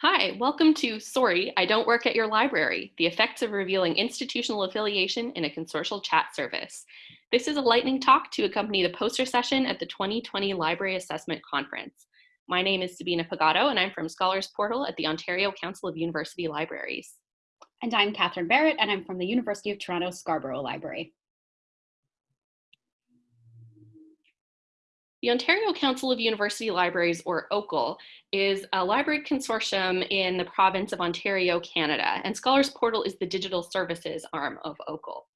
Hi, welcome to Sorry, I Don't Work at Your Library, the effects of revealing institutional affiliation in a consortial chat service. This is a lightning talk to accompany the poster session at the 2020 Library Assessment Conference. My name is Sabina Pagotto and I'm from Scholars Portal at the Ontario Council of University Libraries. And I'm Kathryn Barrett and I'm from the University of Toronto Scarborough Library. The Ontario Council of University Libraries, or OCUL, is a library consortium in the province of Ontario, Canada, and Scholars Portal is the digital services arm of OCUL.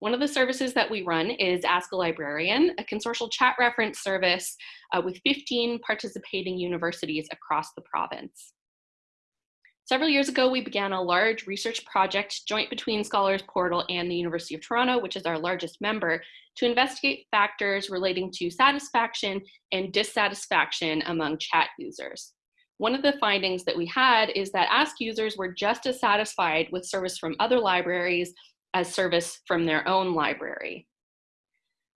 One of the services that we run is Ask a Librarian, a consortial chat reference service uh, with 15 participating universities across the province. Several years ago, we began a large research project joint between Scholars Portal and the University of Toronto, which is our largest member, to investigate factors relating to satisfaction and dissatisfaction among chat users. One of the findings that we had is that Ask users were just as satisfied with service from other libraries as service from their own library.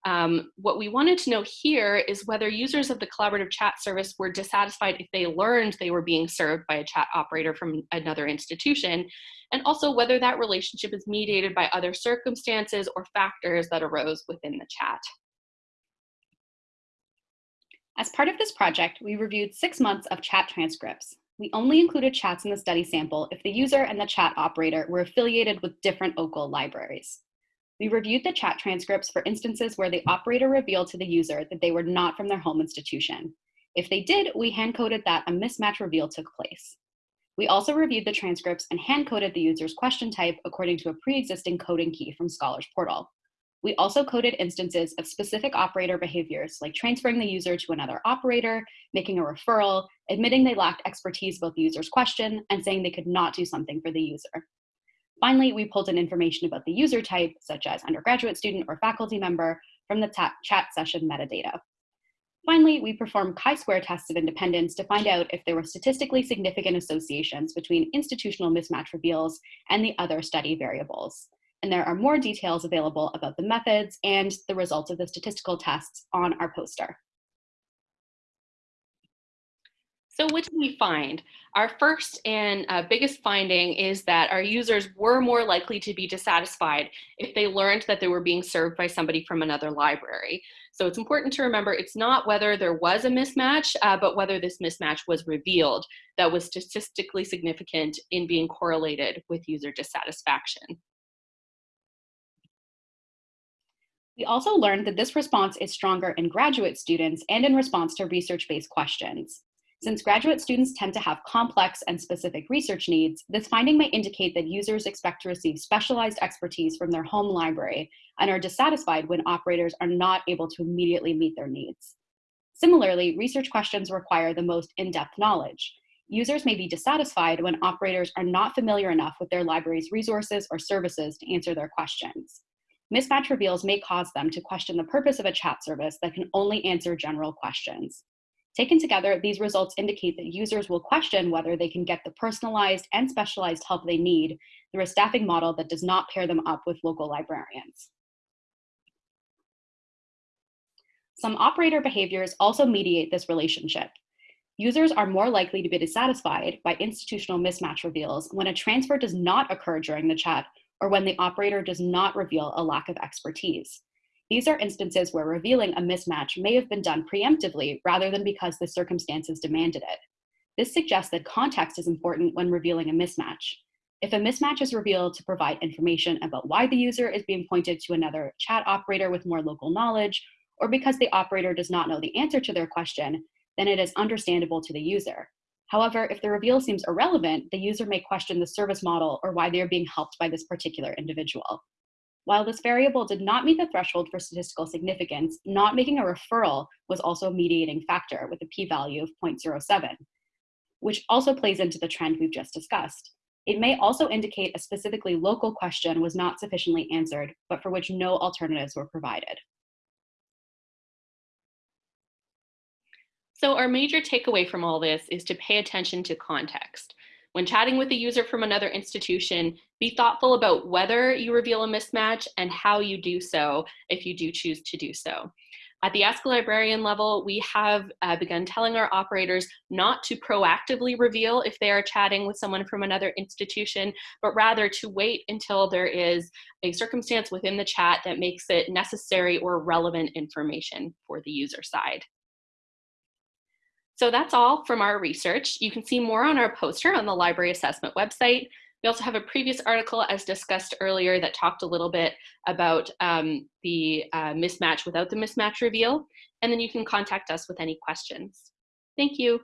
Um, what we wanted to know here is whether users of the collaborative chat service were dissatisfied if they learned they were being served by a chat operator from another institution, and also whether that relationship is mediated by other circumstances or factors that arose within the chat. As part of this project, we reviewed six months of chat transcripts. We only included chats in the study sample if the user and the chat operator were affiliated with different OCUL libraries. We reviewed the chat transcripts for instances where the operator revealed to the user that they were not from their home institution. If they did, we hand-coded that a mismatch reveal took place. We also reviewed the transcripts and hand-coded the user's question type according to a pre-existing coding key from Scholars Portal. We also coded instances of specific operator behaviors like transferring the user to another operator, making a referral, admitting they lacked expertise about the user's question, and saying they could not do something for the user. Finally, we pulled in information about the user type, such as undergraduate student or faculty member, from the chat session metadata. Finally, we performed chi-square tests of independence to find out if there were statistically significant associations between institutional mismatch reveals and the other study variables. And there are more details available about the methods and the results of the statistical tests on our poster. So what did we find? Our first and uh, biggest finding is that our users were more likely to be dissatisfied if they learned that they were being served by somebody from another library. So it's important to remember it's not whether there was a mismatch, uh, but whether this mismatch was revealed that was statistically significant in being correlated with user dissatisfaction. We also learned that this response is stronger in graduate students and in response to research-based questions. Since graduate students tend to have complex and specific research needs, this finding may indicate that users expect to receive specialized expertise from their home library and are dissatisfied when operators are not able to immediately meet their needs. Similarly, research questions require the most in-depth knowledge. Users may be dissatisfied when operators are not familiar enough with their library's resources or services to answer their questions. Mismatch reveals may cause them to question the purpose of a chat service that can only answer general questions. Taken together, these results indicate that users will question whether they can get the personalized and specialized help they need through a staffing model that does not pair them up with local librarians. Some operator behaviors also mediate this relationship. Users are more likely to be dissatisfied by institutional mismatch reveals when a transfer does not occur during the chat or when the operator does not reveal a lack of expertise. These are instances where revealing a mismatch may have been done preemptively rather than because the circumstances demanded it. This suggests that context is important when revealing a mismatch. If a mismatch is revealed to provide information about why the user is being pointed to another chat operator with more local knowledge, or because the operator does not know the answer to their question, then it is understandable to the user. However, if the reveal seems irrelevant, the user may question the service model or why they are being helped by this particular individual. While this variable did not meet the threshold for statistical significance, not making a referral was also a mediating factor with a p-value of 0.07, which also plays into the trend we've just discussed. It may also indicate a specifically local question was not sufficiently answered, but for which no alternatives were provided. So our major takeaway from all this is to pay attention to context. When chatting with a user from another institution, be thoughtful about whether you reveal a mismatch and how you do so if you do choose to do so. At the Ask a Librarian level, we have uh, begun telling our operators not to proactively reveal if they are chatting with someone from another institution, but rather to wait until there is a circumstance within the chat that makes it necessary or relevant information for the user side. So that's all from our research. You can see more on our poster on the library assessment website. We also have a previous article, as discussed earlier, that talked a little bit about um, the uh, mismatch without the mismatch reveal. And then you can contact us with any questions. Thank you.